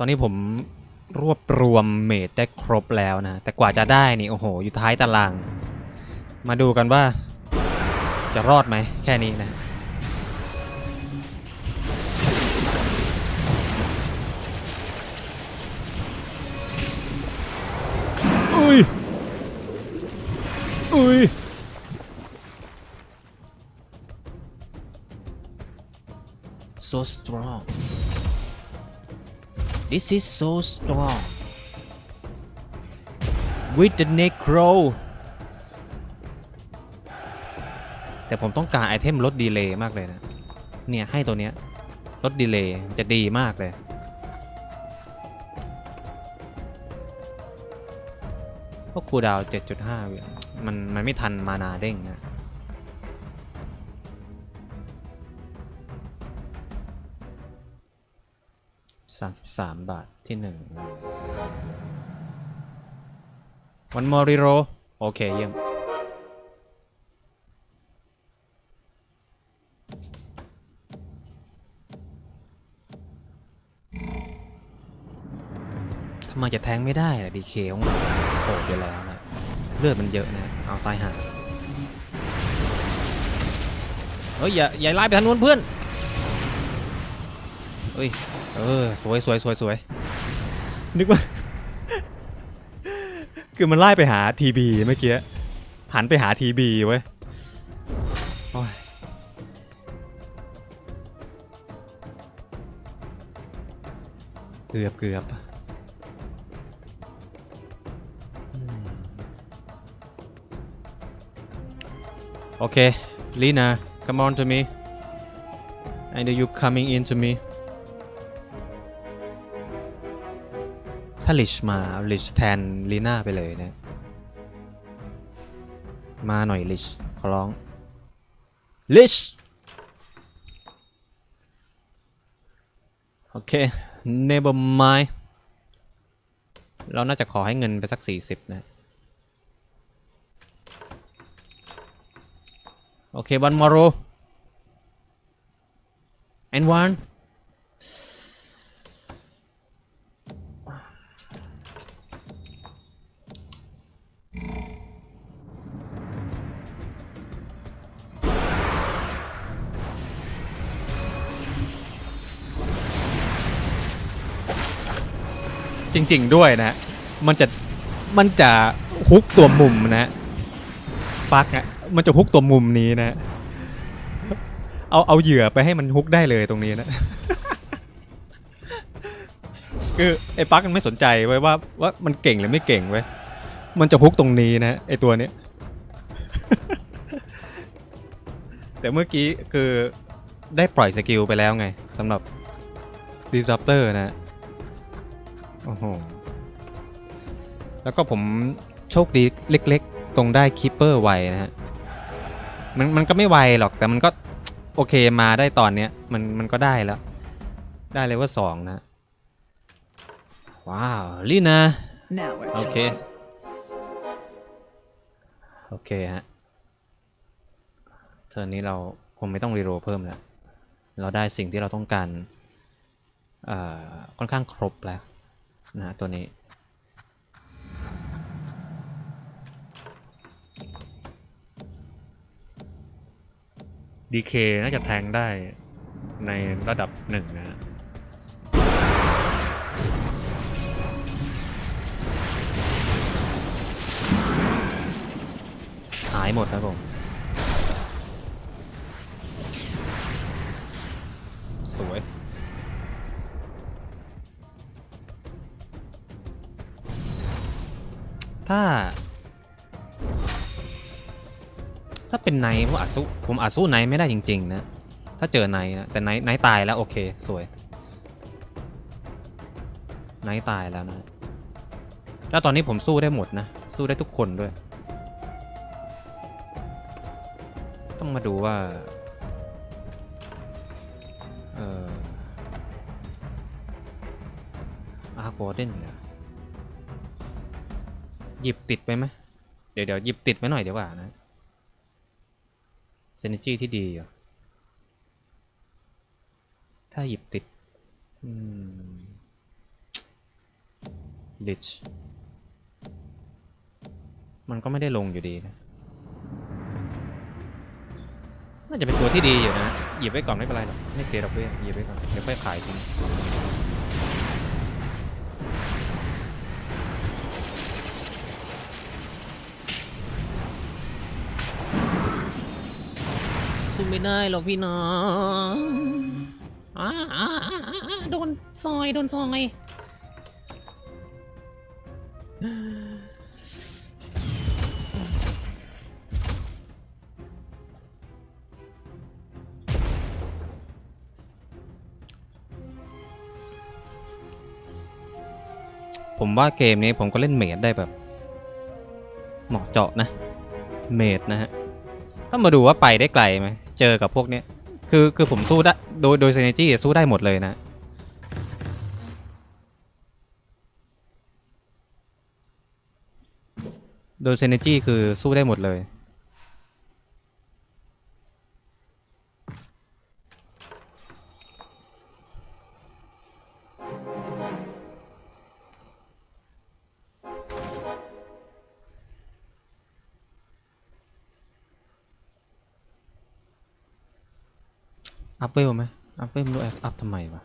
ตอนนี้ผมรวบรวมเมดได้ครบแล้วนะ แต่กว่าจะได้นี่ โอ้โห อยู่ท้ายตาราง มาดูกันว่า จะรอดไหม แค่นี้นะอุ้ยอุ้ย so strong this is so strong with the necro แต่ผมต้องการ item ลด delay มากเลยนะ เนี่ย ให้ตัวเนี้ยลด delay จะดีมากเลยพวก cooldown 7.5 วิมันมันไม่ทัน mana เด้งนะ 33 บาทที่หนึ่งวันมอริโร โอเค เยี่ยม ทำไมจะแทงไม่ได้ล่ะดีเคของมันโหดอยู่แล้วนะ เลือดมันเยอะนะ เอาตายหาเฮ้ย อย่า อย่าไล่ไปทางนู้นเพื่อน เฮ้ย เออ สวยสวยสวยสวยนึกว่า คือมันไล่ไปหาทีบีเมื่อกี้ หันไปหาทีบีเว้ยเกือบเกือบโอเคลีนา come on to me I know you coming in to me ถ้าลิชมาลิชแทนลีน่าไปเลยนะมาหน่อยลิชขอร้องลิชโอเค never mind เราน่าจะขอให้เงินไปสัก 40 นะ โอเค one more and one จริง ๆ ด้วยนะมันจะมันจะฮุกตัวมุมนะปักอะมันจะฮุกตัวมุมนี้นะ เอาเอาเหยื่อไปให้มันฮุกได้เลยตรงนี้นะคือไอ้ปักมันไม่สนใจไว้ว่าว่ามันเก่งหรือไม่เก่งไว้มันจะฮุกตรงนี้นะไอ้ตัวเนี้ยแต่เมื่อกี้คือได้ปล่อยสกิลไปแล้วไงสำหรับ Disruptor นะ โอ้โหแล้วก็ผมโชคดีเล็ก ๆ ตรงได้คีเปอร์ไวนะฮะมันมันก็ไม่ไวหรอกแต่มันก็โอเคมาได้ตอนเนี้ยมันมันก็ได้แล้ว ได้เลยว่าสองนะ ว้าวลีนะ Now we're โอเค talking. โอเคฮะturn นี้เราคงไม่ต้อง reroll เพิ่มแล้ว เราได้สิ่งที่เราต้องการเอ่อค่อนข้างครบแล้ว นะฮะตัวนี้ DK น่าจะแทงค์ได้ในระดับหนึ่งนะฮะหายหมดนะผมสวย ถ้า ถ้าเป็นไนผมอาจสู้ผมอาจสู้ไนไม่ได้จริง ๆ นะ ถ้าเจอไนนะแต่ไนไนตายแล้ว โอเค สวย ไนตายแล้วนะ แล้วตอนนี้ผมสู้ได้หมดนะ สู้ได้ทุกคนด้วย ต้องมาดูว่า เอออาร์โกเดนเนี่ย ยิบติดไปไหมเดี๋ยวเดี๋ยวหยิบติดไว้หน่อยเดี๋ยวว่านะเซนจีที่ดีอยู่ถ้าหยิบติดอืมลิชมันก็ไม่ได้ลงอยู่ดีนะ น่าจะเป็นตัวที่ดีอยู่นะ หยิบไว้ก่อนไม่เป็นไรหรอก ไม่เสียดอกเบี้ยหยิบไว้ก่อน เดี๋ยวค่อยขายทิ้ง ไม่ได้หรอกพี่น้องอาอาอาอาโดนซอย โดนซอยผมว่าเกมนี้ผมก็เล่นเมดได้แบบ เหมาะเจาะนะ เมดนะฮะ ต้องมาดูว่าไปได้ไกลไหมเจอกับพวกเนี้ยคือคือผมสู้ได้โดยโดยเซนจี้สู้ได้หมดเลยนะ โดยเซนจี้คือสู้ได้หมดเลย อัพเวลไหมอัพเวลไม่รู้อัพทำไมวะ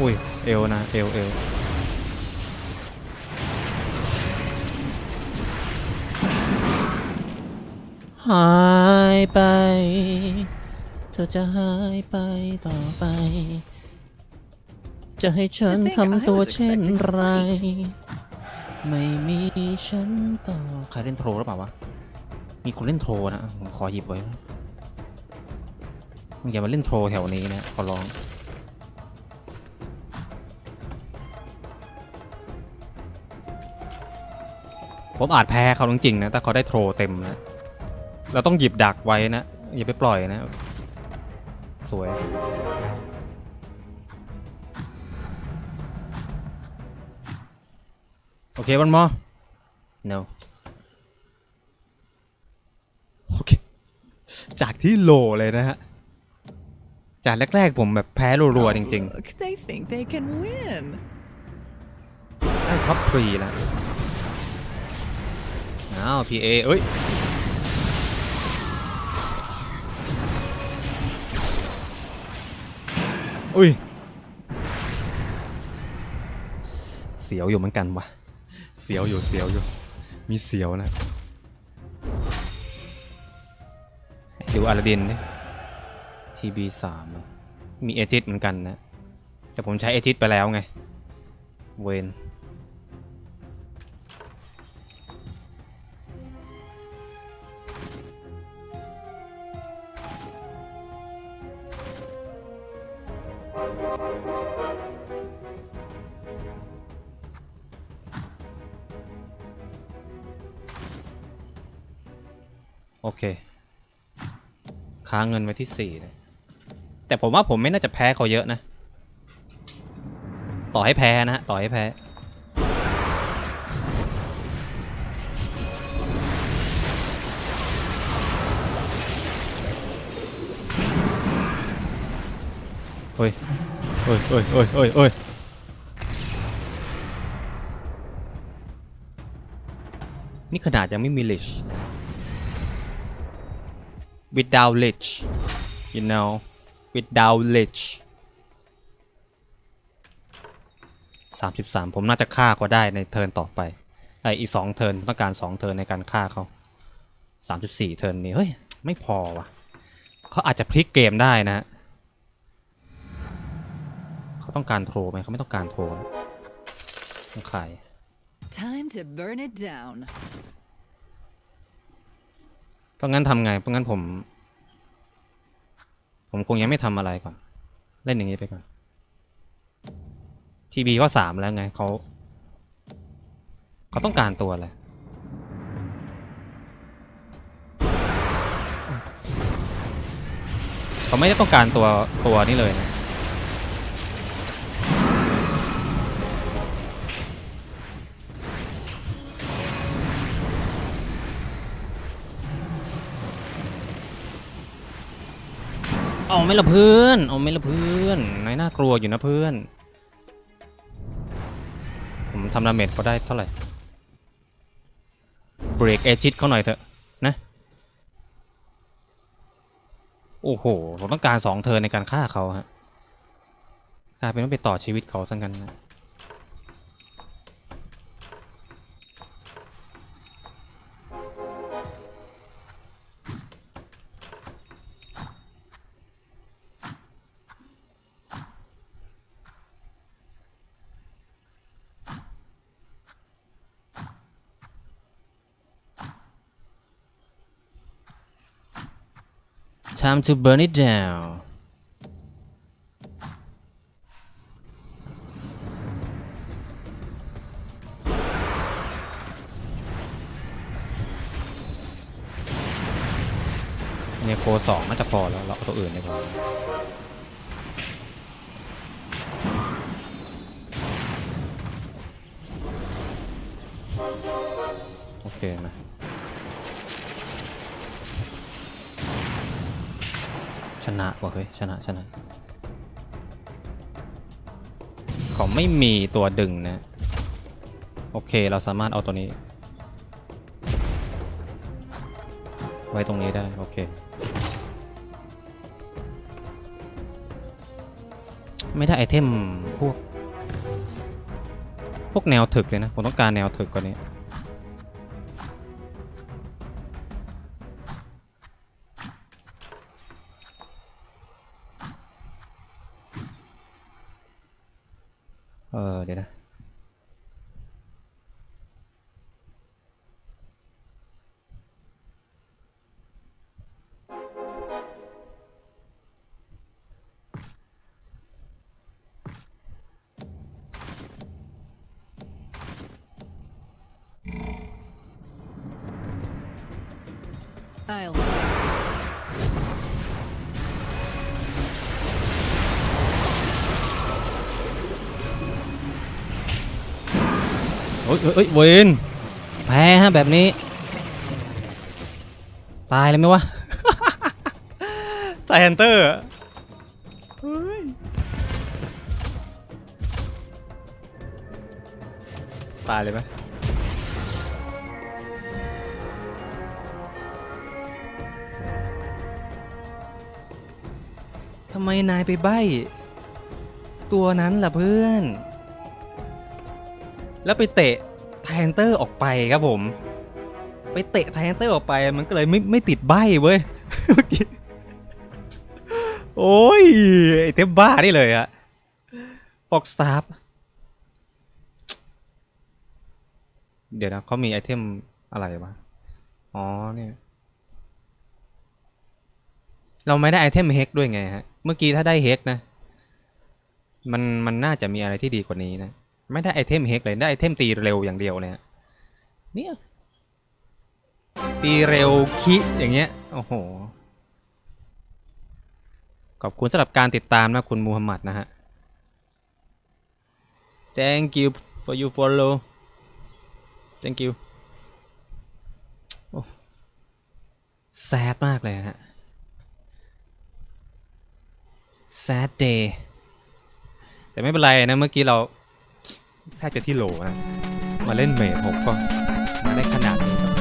อุ้ยเอวนะเอวเอวหายไป เธอจะหายไปต่อไป จะให้ฉันทำตัวเช่นไร ไม่มีฉันต่อใครเล่นโทรหรือเปล่าวะ มีคนเล่นโทรนะ ผมขอหยิบไว้มึงอย่ามาเล่นโทรแถวนี้นะ ขอร้องผมอาจแพ้เขาจริงๆนะ แต่เขาได้โทรเต็มนะ เราต้องหยิบดักไว้นะ อย่าไปปล่อยนะ สวย โอเควันมอ no โอเค จากที่โลเลยนะฮะ จากแรก ๆ ผมแบบแพ้รัวๆจริง Look, they think they can win. ๆได้ท็อปทรีแล้วอ้าว PA เอ้ย อุ้ย เสียวอยู่เหมือนกันวะเสียวอยู่เสียวอยู่ มีเสียวนะดูอาลาดินดิทีบีสามมีเอจิตเหมือนกันนะ แต่ผมใช้เอจิตไปแล้วไง เวน โอเค ค้างเงินไว้ที่สี่เลยแต่ผมว่าผมไม่น่าจะแพ้เขาเยอะนะ ต่อให้แพ้นะฮะต่อให้แพ้เฮ้ยเฮ้ยเฮ้ยเฮ้ยเฮ้ยเฮ้ยนี่ขนาดยังไม่มีลิช without lich you know without lich สามสิบสามผมน่าจะฆ่าก็ได้ใน turn ต่อไปไออีกสอง turn ต้องการสอง turn ในการฆ่าเขาสามสิบสี่ turn นี้ เฮ้ย ไม่พอว่ะเขาอาจจะพลิกเกมได้นะ เขาต้องการโทรไหมเขาไม่ต้องการโทรนะต้องขาย Time to burn it down. เพราะงั้นทำไง เพราะงั้นผม ผมคงยังไม่ทำอะไรก่อน เล่นอย่างนี้ไปก่อน ทีบีก็สามแล้วไงเขาเขาต้องการตัวอะไรเขาไม่ได้ต้องการตัวตัวนี้เลยนะ เอาไม่ละเพื่อน เอาไม่ละเพื่อนนายน่ากลัวอยู่นะเพื่อน ผมทำ damage เขาได้เท่าไหร่ เบรกเอจิตเขาหน่อยเถอะนะ โอ้โห ผมต้องการสอง turn ในการฆ่าเขาฮะ กลายเป็นต้องไปต่อชีวิตเขาซะงั้นนะ Time to burn it down เนี่ยโคสองน่าจะพอแล้วเราตัวอื่นดีกว่าโอเคมา ชนะว่ะเฮ้ยชนะชนะเขาไม่มีตัวดึงนะโอเคเราสามารถเอาตัวนี้ ไว้ตรงนี้ได้โอเคไม่ได้ไอเทมพวก พวกแนวถึกเลยนะ ผมต้องการแนวถึกกว่านี้ เออ อ้ยเอ้ยเอ้ยเวนแพ้ฮะแบบนี้ ตายเลยไหมวะตายฮันเตอร์ตายเลยไหมทำไมนายไปใบ้ ตัวนั้นล่ะเพื่อน แล้วไปเตะไทแอนเตอร์ออกไปครับผม ไปเตะไทแอนเตอร์ออกไปมันก็เลยไม่ไม่ติดใบเว้ยเมื่อกี้โอ้ยไอเทมบ้านี่เลยอะฟอกสตาร์เดี๋ยวนะเขามีไอเทมอะไรวะอ๋อเนี่ยเราไม่ได้ item เฮกด้วยไงฮะ เมื่อกี้ถ้าได้เฮกนะ มันมันน่าจะมีอะไรที่ดีกว่านี้นะ ไม่ได้ item เฮกเลยได้ item ตีเร็วอย่างเดียวเลยฮะเนี่ยตีเร็วคิอย่างเงี้ยโอ้โหขอบคุณสำหรับการติดตามนะคุณมูฮัมหมัดนะฮะ thank you for you follow thank you โอ้ sad มากเลยฮะ sad day แต่ไม่เป็นไรนะเมื่อกี้เรา แทบจะที่โหลนะ มาเล่นเมทหกก็มาได้ขนาดนี้